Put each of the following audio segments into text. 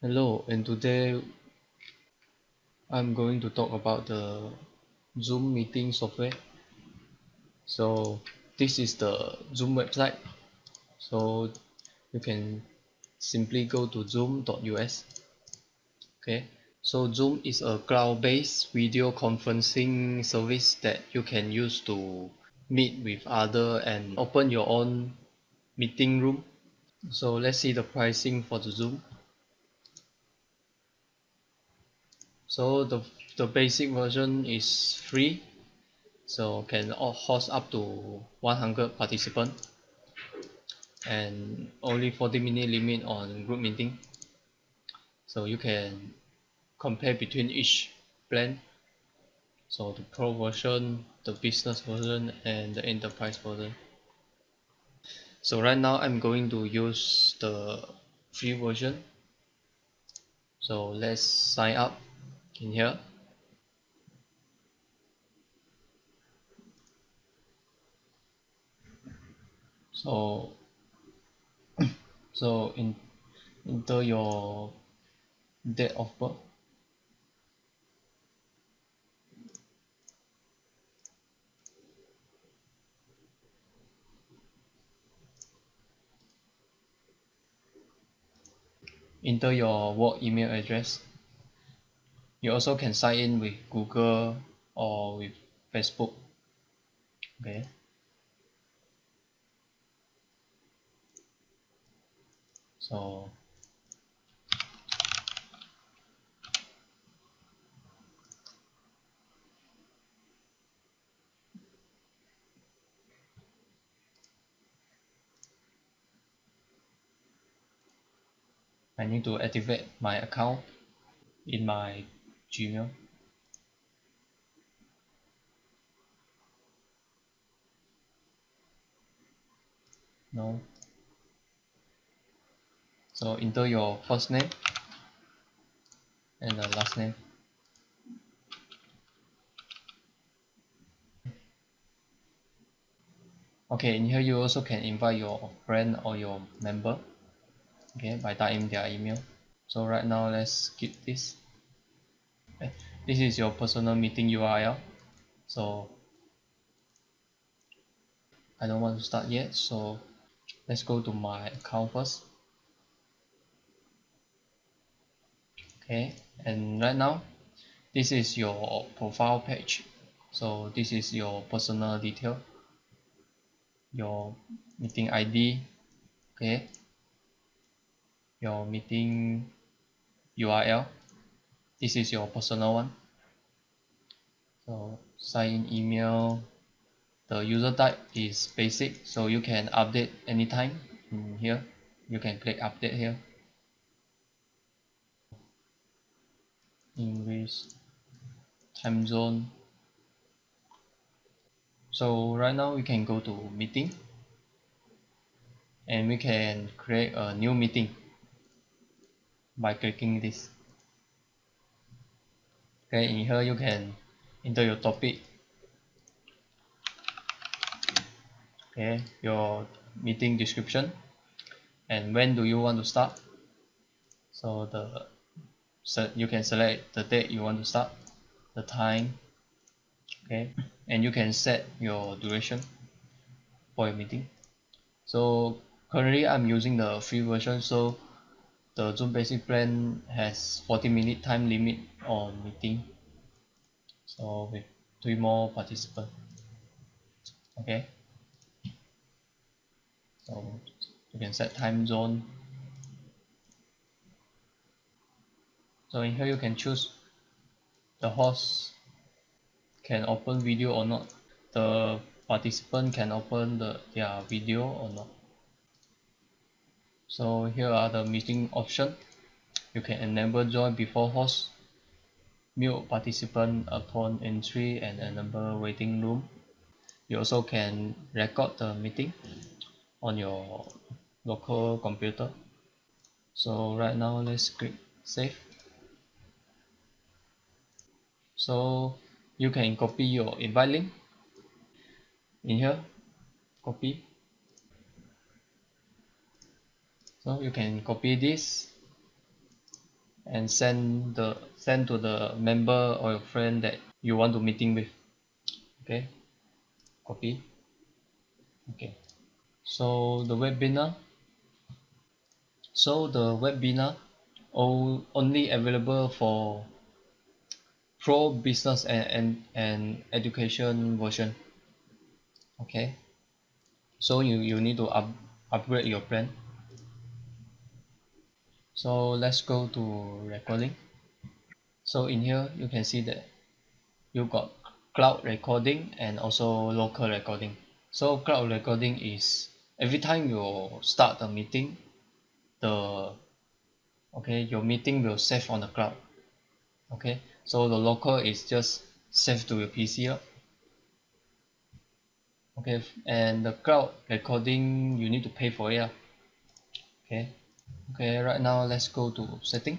Hello, and today I'm going to talk about the Zoom meeting software. So this is the Zoom website. So you can simply go to zoom.us. Okay, so Zoom is a cloud-based video conferencing service that you can use to meet with other and open your own meeting room. So let's see the pricing for the Zoom. So the, the basic version is free. So can host up to 100 participants and only 40 minute limit on group meeting. So you can compare between each plan. So the pro version the business version and the enterprise version. So right now I'm going to use the free version. So let's sign up in here so so in enter your date of birth? Enter your work email address you also can sign in with Google or with Facebook. Okay. So I need to activate my account in my Gmail no. So enter your first name and the last name. Okay in here you also can invite your friend or your member. Okay by typing their email. So right now let's skip this. this is your personal meeting URL so I don't want to start yet so let's go to my account first. Okay and right now this is your profile page. So this is your personal detail your meeting ID okay? Your meeting URL this is your personal one. So sign in email. The user type is basic so you can update anytime in here. You can click update here. English time zone. So right now we can go to meeting. And we can create a new meeting by clicking this okay in here you can enter your topic. Okay your meeting description. And when do you want to start? So the so you can select the date you want to start the time okay? And you can set your duration for your meeting. So currently I'm using the free version so the Zoom basic plan has 40 minute time limit on meeting. So with three more participants okay? So you can set time zone. So in here you can choose the host can open video or not the participant can open the their video or not so here are the meeting option. You can enable join before host mute participant upon entry and enable waiting room. You also can record the meeting on your local computer. So right now let's click save. So you can copy your invite link in here. Copy so you can copy this and send the send to the member or your friend that you want to meeting with. Okay? Copy. Okay. So the webinar. So the webinar only available for pro business and, and, and education version. Okay? So you, you need to up, upgrade your plan so let's go to recording. So in here you can see that you got cloud recording and also local recording. So cloud recording is every time you start a meeting the okay your meeting will save on the cloud. Okay? So the local is just save to your PC okay? And the cloud recording you need to pay for it okay okay right now let's go to setting.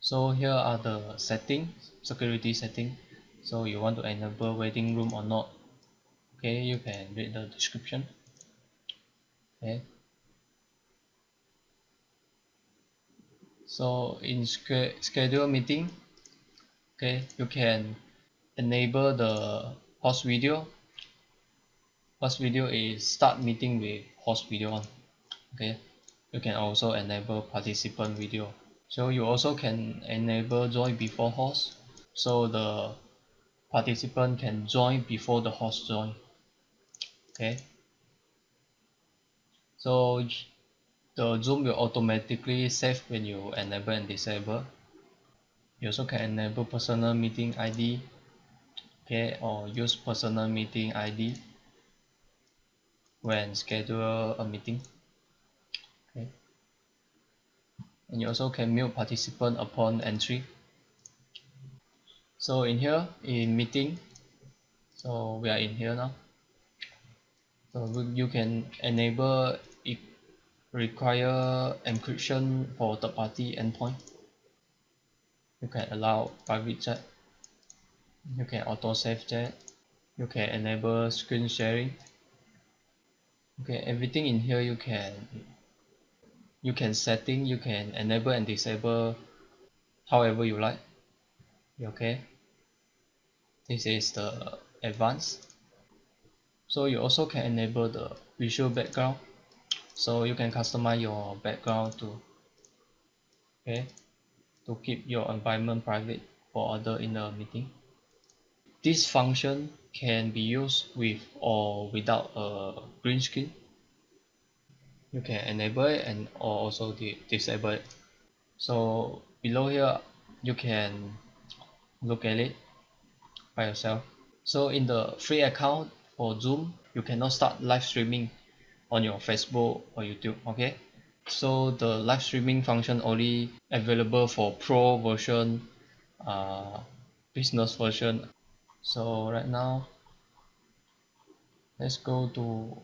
So here are the setting security setting. So you want to enable waiting room or not. Okay you can read the description. Okay. So in schedule meeting okay you can enable the host video host video is start meeting with host video on okay? You can also enable participant video. So you also can enable join before host. So the participant can join before the host join okay? So the zoom will automatically save when you enable and disable. You also can enable personal meeting ID okay? Or use personal meeting ID when schedule a meeting. Okay. And you also can mute participant upon entry. So in here in meeting so we are in here now. So you can enable if require encryption for third party endpoint. You can allow private chat. You can auto save chat. You can enable screen sharing okay everything in here you can you can setting you can enable and disable however you like. Okay? This is the advanced. So you also can enable the visual background. So you can customize your background to okay to keep your environment private for other in the meeting this function can be used with or without a green screen. You can enable it and also disable it. So below here you can look at it by yourself. So in the free account for zoom you cannot start live streaming on your facebook or youtube okay? So the live streaming function only available for pro version uh business version so right now let's go to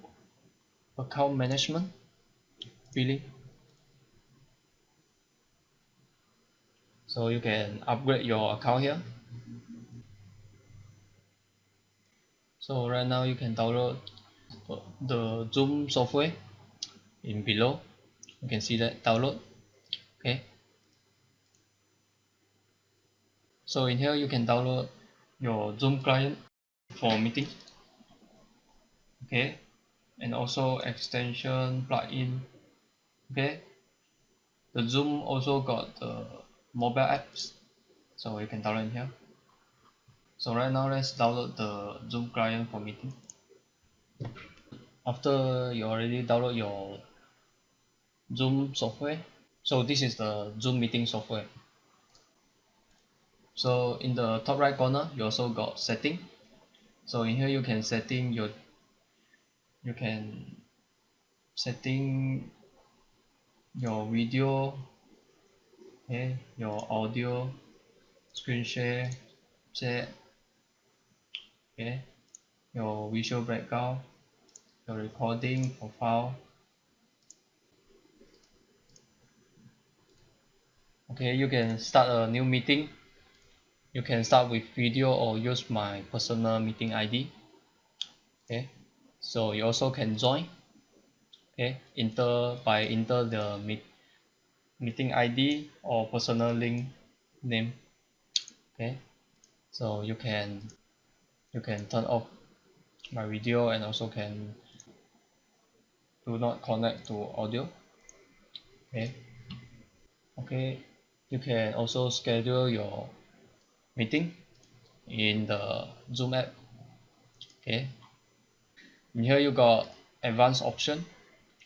account management. Billing so you can upgrade your account here. So right now you can download the zoom software in below. You can see that download. Okay. So in here you can download your zoom client for meeting. Okay. And also extension plugin. Okay. The zoom also got the mobile apps. So you can download here. So right now let's download the zoom client for meeting. After you already download your zoom software. So this is the zoom meeting software so in the top right corner you also got setting. So in here you can setting your you can setting your video okay your audio screen share chat okay your visual background your recording profile. Okay you can start a new meeting you can start with video or use my personal meeting ID okay. So you also can join. Okay. Enter by enter the meet meeting ID or personal link name. Okay. So you can you can turn off my video and also can do not connect to audio. Okay. Okay. You can also schedule your meeting in the zoom app. Okay. In here you got advanced option.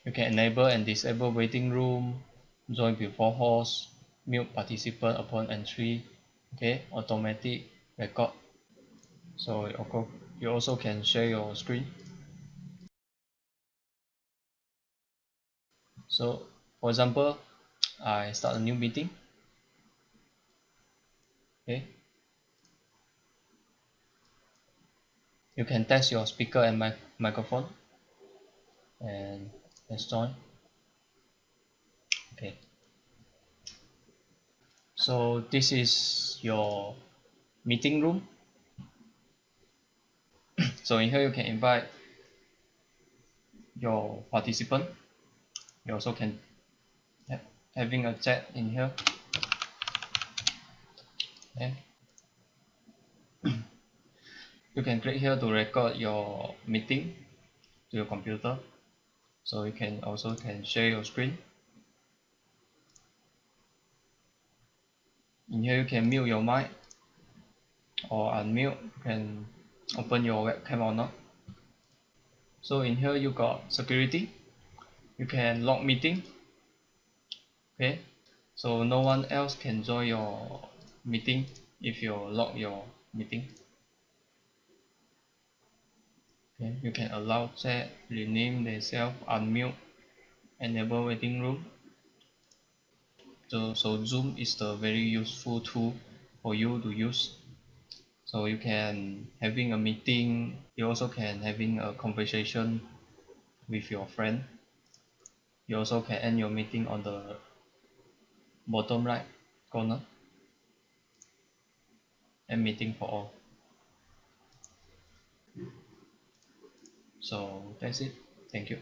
You can enable and disable waiting room join before host mute participant upon entry. Okay. Automatic record. So you also can share your screen. So for example I start a new meeting. Okay you can test your speaker and mic microphone. And join. Okay. So this is your meeting room. So in here you can invite your participant. You also can have having a chat in here. Okay you can click here to record your meeting to your computer. So you can also can share your screen. In here you can mute your mic or unmute. You can open your webcam or not. So in here you got security. You can lock meeting. Okay? So no one else can join your meeting if you lock your meeting okay you can allow chat rename themselves unmute enable waiting room. So so zoom is the very useful tool for you to use. So you can having a meeting you also can having a conversation with your friend. You also can end your meeting on the bottom right corner. And meeting for all so that's it. Thank you